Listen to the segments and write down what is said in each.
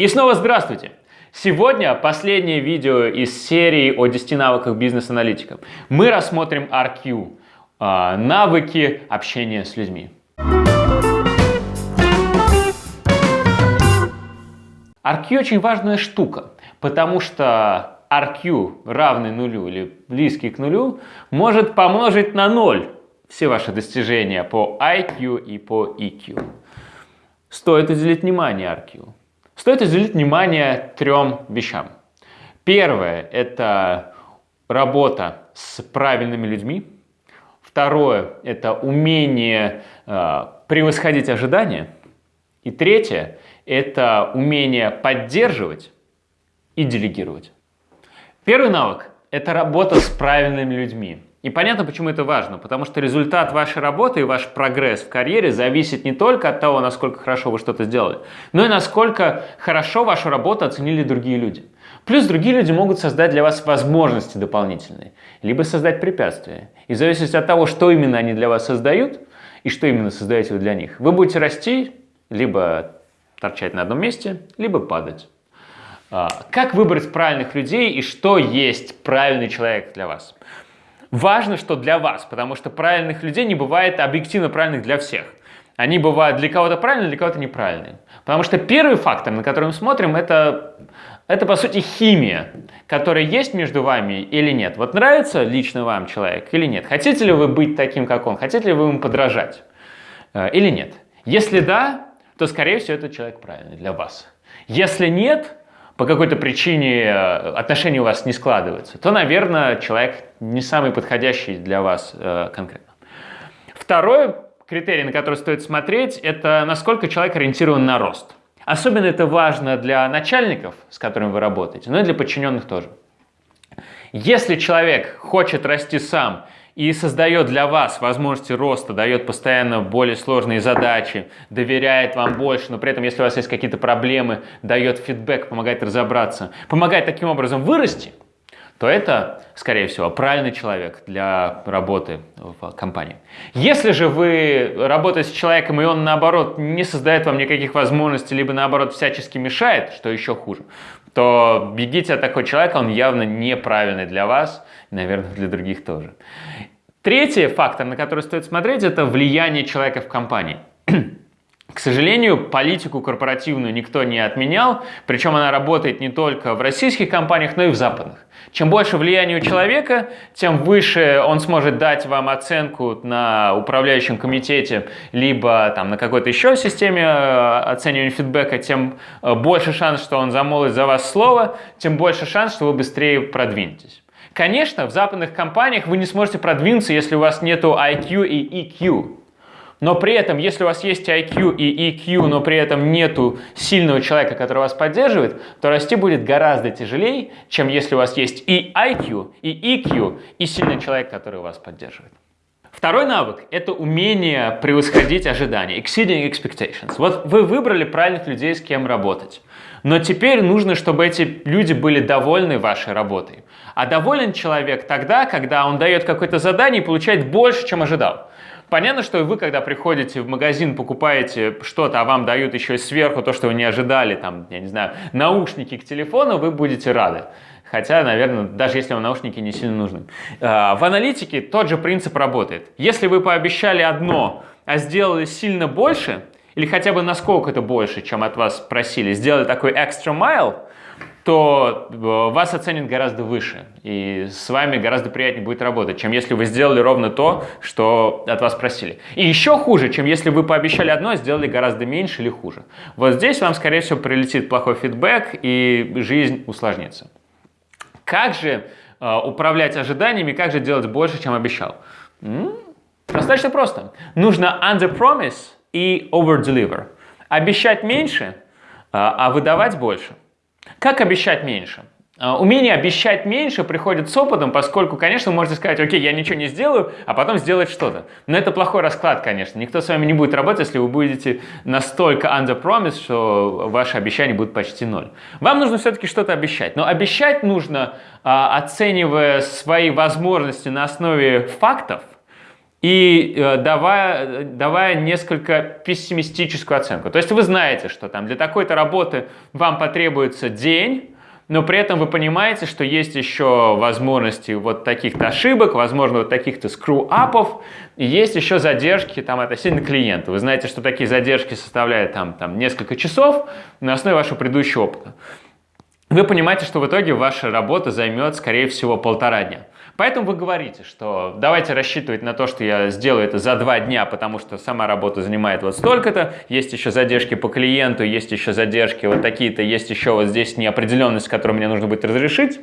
И снова здравствуйте! Сегодня последнее видео из серии о 10 навыках бизнес-аналитика. Мы рассмотрим RQ а, – навыки общения с людьми. RQ очень важная штука, потому что RQ равный нулю или близкий к нулю может помножить на ноль все ваши достижения по IQ и по EQ. Стоит уделить внимание RQ. Стоит уделить внимание трем вещам. Первое – это работа с правильными людьми. Второе – это умение э, превосходить ожидания. И третье – это умение поддерживать и делегировать. Первый навык – это работа с правильными людьми. И понятно, почему это важно, потому что результат вашей работы и ваш прогресс в карьере зависит не только от того, насколько хорошо вы что-то сделали, но и насколько хорошо вашу работу оценили другие люди. Плюс другие люди могут создать для вас возможности дополнительные, либо создать препятствия. И в зависимости от того, что именно они для вас создают, и что именно создаете вы для них, вы будете расти, либо торчать на одном месте, либо падать. А, как выбрать правильных людей и что есть правильный человек для вас? Важно, что для вас, потому что правильных людей не бывает объективно правильных для всех. Они бывают для кого-то правильные, для кого-то неправильные. Потому что первый фактор, на который мы смотрим, это, это по сути химия, которая есть между вами или нет. Вот нравится лично вам человек или нет? Хотите ли вы быть таким, как он? Хотите ли вы ему подражать э, или нет? Если да, то, скорее всего, этот человек правильный для вас. Если нет, по какой-то причине э, отношения у вас не складываются, то, наверное, человек не самый подходящий для вас э, конкретно. Второй критерий, на который стоит смотреть, это насколько человек ориентирован на рост. Особенно это важно для начальников, с которыми вы работаете, но и для подчиненных тоже. Если человек хочет расти сам и создает для вас возможности роста, дает постоянно более сложные задачи, доверяет вам больше, но при этом, если у вас есть какие-то проблемы, дает фидбэк, помогает разобраться, помогает таким образом вырасти, то это, скорее всего, правильный человек для работы в компании. Если же вы работаете с человеком, и он, наоборот, не создает вам никаких возможностей, либо, наоборот, всячески мешает, что еще хуже, то бегите от такого человека, он явно неправильный для вас, наверное, для других тоже. Третий фактор, на который стоит смотреть, это влияние человека в компании. К сожалению, политику корпоративную никто не отменял, причем она работает не только в российских компаниях, но и в западных. Чем больше влияния у человека, тем выше он сможет дать вам оценку на управляющем комитете, либо там, на какой-то еще системе э, оценивания фидбэка, тем э, больше шанс, что он замолвит за вас слово, тем больше шанс, что вы быстрее продвинетесь. Конечно, в западных компаниях вы не сможете продвинуться, если у вас нету IQ и EQ. Но при этом, если у вас есть IQ и EQ, но при этом нету сильного человека, который вас поддерживает, то расти будет гораздо тяжелее, чем если у вас есть и IQ, и EQ, и сильный человек, который вас поддерживает. Второй навык – это умение превосходить ожидания, exceeding expectations. Вот вы выбрали правильных людей, с кем работать. Но теперь нужно, чтобы эти люди были довольны вашей работой. А доволен человек тогда, когда он дает какое-то задание и получает больше, чем ожидал. Понятно, что вы, когда приходите в магазин, покупаете что-то, а вам дают еще сверху то, что вы не ожидали, там, я не знаю, наушники к телефону, вы будете рады. Хотя, наверное, даже если вам наушники не сильно нужны. А, в аналитике тот же принцип работает. Если вы пообещали одно, а сделали сильно больше, или хотя бы насколько это больше, чем от вас просили, сделали такой extra mile, то э, вас оценят гораздо выше, и с вами гораздо приятнее будет работать, чем если вы сделали ровно то, что от вас просили. И еще хуже, чем если вы пообещали одно, а сделали гораздо меньше или хуже. Вот здесь вам, скорее всего, прилетит плохой фидбэк, и жизнь усложнится. Как же э, управлять ожиданиями, как же делать больше, чем обещал? М -м, достаточно просто. Нужно under-promise и over-deliver. Обещать меньше, э, а выдавать больше. Как обещать меньше? А, умение обещать меньше приходит с опытом, поскольку, конечно, можете сказать, окей, я ничего не сделаю, а потом сделать что-то. Но это плохой расклад, конечно. Никто с вами не будет работать, если вы будете настолько under promise, что ваши обещания будут почти ноль. Вам нужно все-таки что-то обещать. Но обещать нужно, а, оценивая свои возможности на основе фактов, и э, давая, давая несколько пессимистическую оценку. То есть вы знаете, что там для такой-то работы вам потребуется день, но при этом вы понимаете, что есть еще возможности вот таких-то ошибок, возможно, вот таких-то скру-апов, и есть еще задержки там относительно клиента. Вы знаете, что такие задержки составляют там, там несколько часов на основе вашего предыдущего опыта. Вы понимаете, что в итоге ваша работа займет, скорее всего, полтора дня. Поэтому вы говорите, что давайте рассчитывать на то, что я сделаю это за два дня, потому что сама работа занимает вот столько-то, есть еще задержки по клиенту, есть еще задержки вот такие-то, есть еще вот здесь неопределенность, которую мне нужно будет разрешить.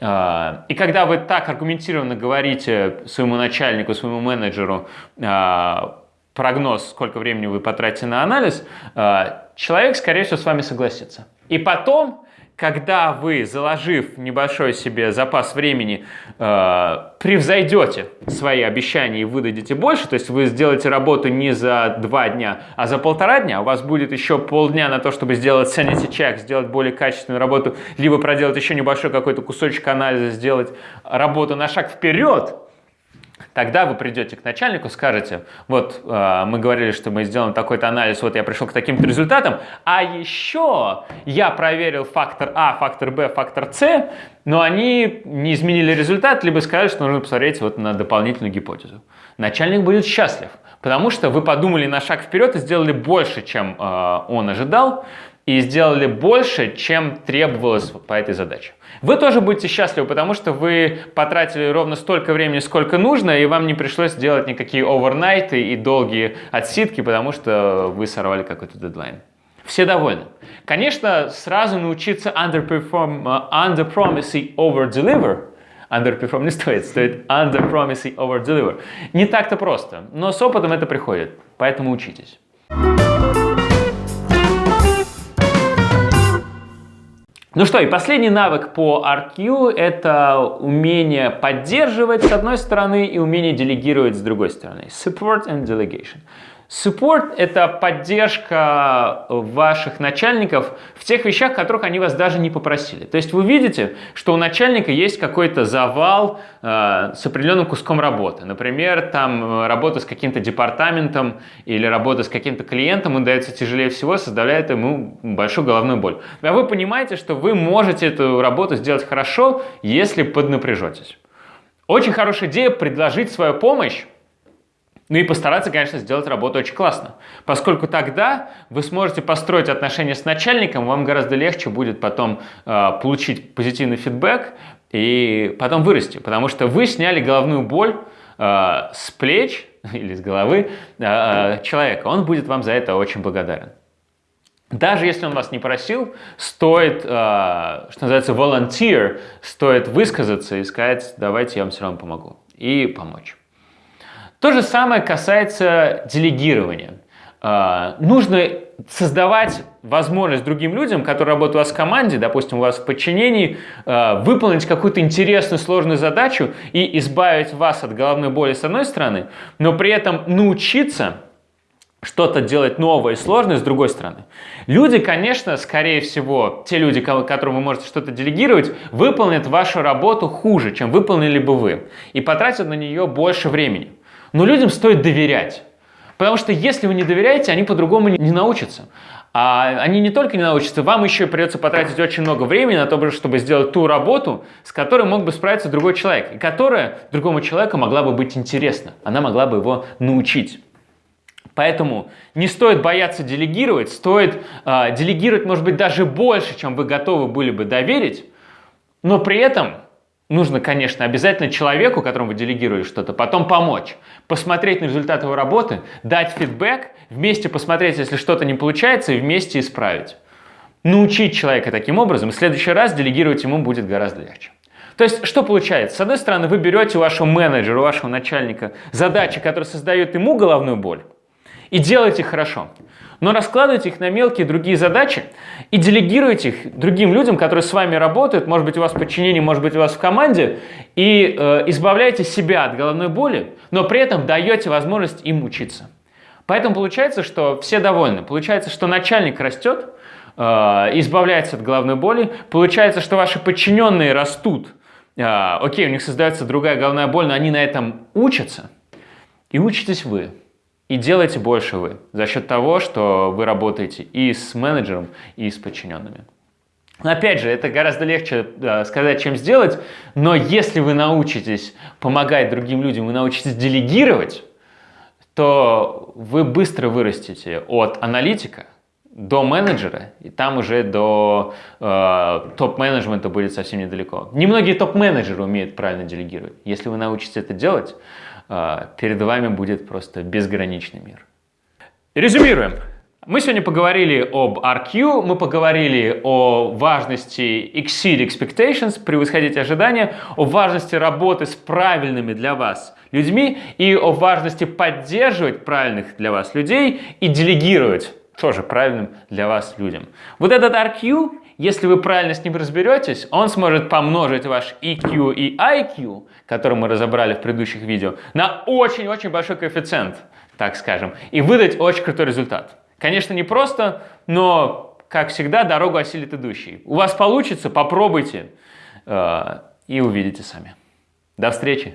А, и когда вы так аргументированно говорите своему начальнику, своему менеджеру а, прогноз, сколько времени вы потратите на анализ, а, человек, скорее всего, с вами согласится. И потом когда вы, заложив небольшой себе запас времени, э, превзойдете свои обещания и выдадите больше, то есть вы сделаете работу не за два дня, а за полтора дня, у вас будет еще полдня на то, чтобы сделать sanity check, сделать более качественную работу, либо проделать еще небольшой какой-то кусочек анализа, сделать работу на шаг вперед, Тогда вы придете к начальнику, скажете, вот э, мы говорили, что мы сделаем такой-то анализ, вот я пришел к таким-то результатам, а еще я проверил фактор А, фактор Б, фактор С, но они не изменили результат, либо сказали, что нужно посмотреть вот на дополнительную гипотезу. Начальник будет счастлив, потому что вы подумали на шаг вперед и сделали больше, чем э, он ожидал, и сделали больше, чем требовалось по этой задаче. Вы тоже будете счастливы, потому что вы потратили ровно столько времени, сколько нужно, и вам не пришлось делать никакие овернайты и долгие отсидки, потому что вы сорвали какой-то дедлайн. Все довольны. Конечно, сразу научиться underperform, uh, underpromise и overdeliver underperform не стоит, стоит underpromise и overdeliver. Не так-то просто, но с опытом это приходит, поэтому учитесь. Ну что, и последний навык по RQ – это умение поддерживать с одной стороны и умение делегировать с другой стороны. Support and delegation. Support – это поддержка ваших начальников в тех вещах, которых они вас даже не попросили. То есть вы видите, что у начальника есть какой-то завал э, с определенным куском работы. Например, там э, работа с каким-то департаментом или работа с каким-то клиентом, он дается тяжелее всего, составляет ему большую головную боль. А вы понимаете, что вы можете эту работу сделать хорошо, если поднапряжетесь. Очень хорошая идея предложить свою помощь ну и постараться, конечно, сделать работу очень классно, поскольку тогда вы сможете построить отношения с начальником, вам гораздо легче будет потом э, получить позитивный фидбэк и потом вырасти, потому что вы сняли головную боль э, с плеч или с головы э, человека, он будет вам за это очень благодарен. Даже если он вас не просил, стоит, э, что называется, volunteer, стоит высказаться и сказать, давайте я вам все равно помогу, и помочь. То же самое касается делегирования. А, нужно создавать возможность другим людям, которые работают у вас в команде, допустим, у вас в подчинении, а, выполнить какую-то интересную, сложную задачу и избавить вас от головной боли с одной стороны, но при этом научиться что-то делать новое и сложное с другой стороны. Люди, конечно, скорее всего, те люди, которым вы можете что-то делегировать, выполнят вашу работу хуже, чем выполнили бы вы, и потратят на нее больше времени. Но людям стоит доверять. Потому что если вы не доверяете, они по-другому не научатся. А они не только не научатся, вам еще придется потратить очень много времени на то, чтобы сделать ту работу, с которой мог бы справиться другой человек, и которая другому человеку могла бы быть интересна. Она могла бы его научить. Поэтому не стоит бояться делегировать, стоит э, делегировать, может быть, даже больше, чем вы готовы были бы доверить, но при этом нужно, конечно, обязательно человеку, которому вы делегировали что-то, потом помочь, посмотреть на результат его работы, дать фидбэк, вместе посмотреть, если что-то не получается, и вместе исправить. Научить человека таким образом, в следующий раз делегировать ему будет гораздо легче. То есть, что получается? С одной стороны, вы берете у вашего менеджера, у вашего начальника задачи, которые создают ему головную боль, и делаете их хорошо но раскладывайте их на мелкие другие задачи и делегируйте их другим людям, которые с вами работают, может быть, у вас в подчинении, может быть, у вас в команде, и э, избавляйте себя от головной боли, но при этом даете возможность им учиться. Поэтому получается, что все довольны. Получается, что начальник растет, э, избавляется от головной боли. Получается, что ваши подчиненные растут. Э, окей, у них создается другая головная боль, но они на этом учатся. И учитесь вы. И делайте больше вы за счет того, что вы работаете и с менеджером, и с подчиненными. Опять же, это гораздо легче э, сказать, чем сделать, но если вы научитесь помогать другим людям, вы научитесь делегировать, то вы быстро вырастете от аналитика до менеджера, и там уже до э, топ-менеджмента будет совсем недалеко. Немногие топ-менеджеры умеют правильно делегировать. Если вы научитесь это делать, перед вами будет просто безграничный мир. Резюмируем. Мы сегодня поговорили об RQ, мы поговорили о важности exceed expectations, превосходить ожидания, о важности работы с правильными для вас людьми и о важности поддерживать правильных для вас людей и делегировать тоже правильным для вас людям. Вот этот RQ, если вы правильно с ним разберетесь, он сможет помножить ваш EQ и IQ, который мы разобрали в предыдущих видео, на очень-очень большой коэффициент, так скажем, и выдать очень крутой результат. Конечно, не просто, но, как всегда, дорогу осилит идущий. У вас получится, попробуйте э, и увидите сами. До встречи!